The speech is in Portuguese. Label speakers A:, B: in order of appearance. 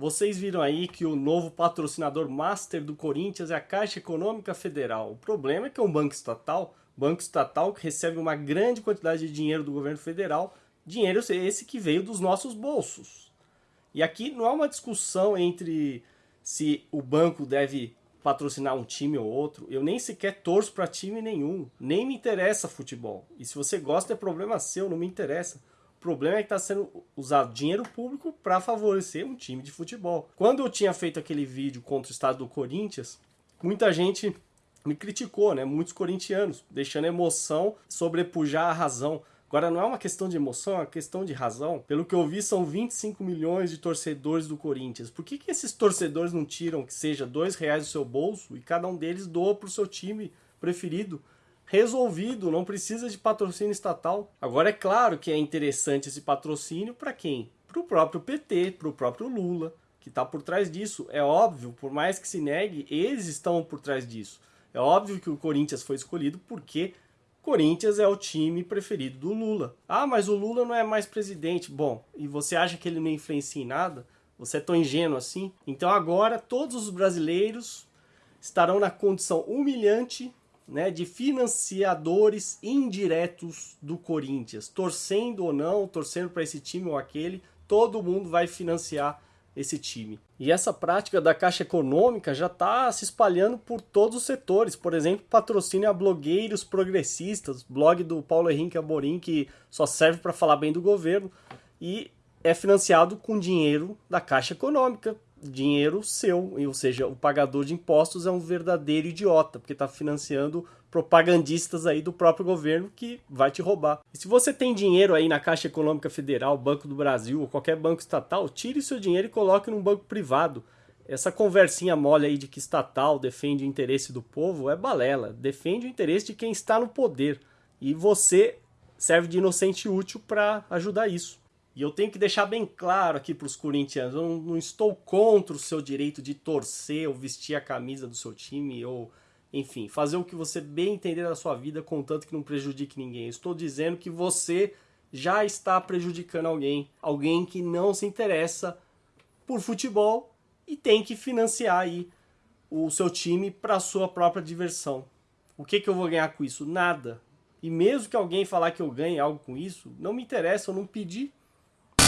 A: Vocês viram aí que o novo patrocinador master do Corinthians é a Caixa Econômica Federal. O problema é que é um banco estatal, banco estatal que recebe uma grande quantidade de dinheiro do governo federal, dinheiro esse que veio dos nossos bolsos. E aqui não é uma discussão entre se o banco deve patrocinar um time ou outro. Eu nem sequer torço para time nenhum, nem me interessa futebol. E se você gosta é problema seu, não me interessa. Problema é que está sendo usado dinheiro público para favorecer um time de futebol. Quando eu tinha feito aquele vídeo contra o estado do Corinthians, muita gente me criticou, né? Muitos corintianos, deixando a emoção sobrepujar a razão. Agora, não é uma questão de emoção, é uma questão de razão. Pelo que eu vi, são 25 milhões de torcedores do Corinthians. Por que, que esses torcedores não tiram que seja dois reais do seu bolso e cada um deles doa para o seu time preferido? Resolvido, não precisa de patrocínio estatal. Agora é claro que é interessante esse patrocínio para quem? Para o próprio PT, para o próprio Lula, que está por trás disso. É óbvio, por mais que se negue, eles estão por trás disso. É óbvio que o Corinthians foi escolhido porque Corinthians é o time preferido do Lula. Ah, mas o Lula não é mais presidente. Bom, e você acha que ele não influencia em nada? Você é tão ingênuo assim? Então agora todos os brasileiros estarão na condição humilhante né, de financiadores indiretos do Corinthians, torcendo ou não, torcendo para esse time ou aquele, todo mundo vai financiar esse time. E essa prática da Caixa Econômica já está se espalhando por todos os setores. Por exemplo, patrocínio a blogueiros progressistas, blog do Paulo Henrique Amorim, que só serve para falar bem do governo, e é financiado com dinheiro da Caixa Econômica, dinheiro seu, ou seja, o pagador de impostos é um verdadeiro idiota, porque está financiando propagandistas aí do próprio governo que vai te roubar. E se você tem dinheiro aí na Caixa Econômica Federal, Banco do Brasil ou qualquer banco estatal, tire seu dinheiro e coloque num banco privado. Essa conversinha mole aí de que estatal defende o interesse do povo é balela, defende o interesse de quem está no poder. E você serve de inocente útil para ajudar isso. E eu tenho que deixar bem claro aqui para os corintianos, eu não, estou contra o seu direito de torcer ou vestir a camisa do seu time ou, enfim, fazer o que você bem entender da sua vida, contanto que não prejudique ninguém. Eu estou dizendo que você já está prejudicando alguém, alguém que não se interessa por futebol e tem que financiar aí o seu time para sua própria diversão. O que, que eu vou ganhar com isso? Nada. E mesmo que alguém falar que eu ganhe algo com isso, não me interessa, eu não pedi